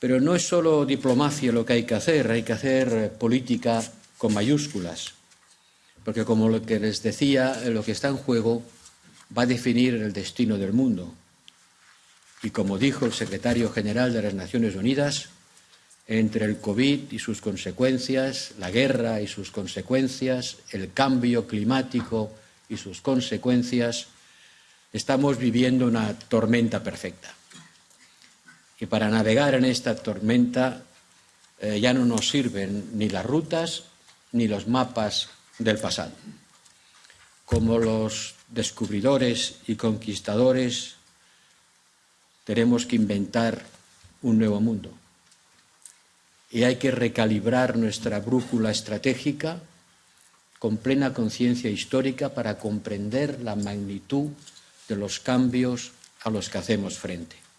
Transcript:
Pero no es solo diplomacia lo que hay que hacer, hay que hacer política con mayúsculas, porque como lo que les decía, lo que está en juego va a definir el destino del mundo. Y como dijo el secretario general de las Naciones Unidas, entre el COVID y sus consecuencias, la guerra y sus consecuencias, el cambio climático y sus consecuencias, estamos viviendo una tormenta perfecta. Y para navegar en esta tormenta eh, ya no nos sirven ni las rutas ni los mapas del pasado. Como los descubridores y conquistadores, tenemos que inventar un nuevo mundo. Y hay que recalibrar nuestra brújula estratégica con plena conciencia histórica para comprender la magnitud de los cambios a los que hacemos frente.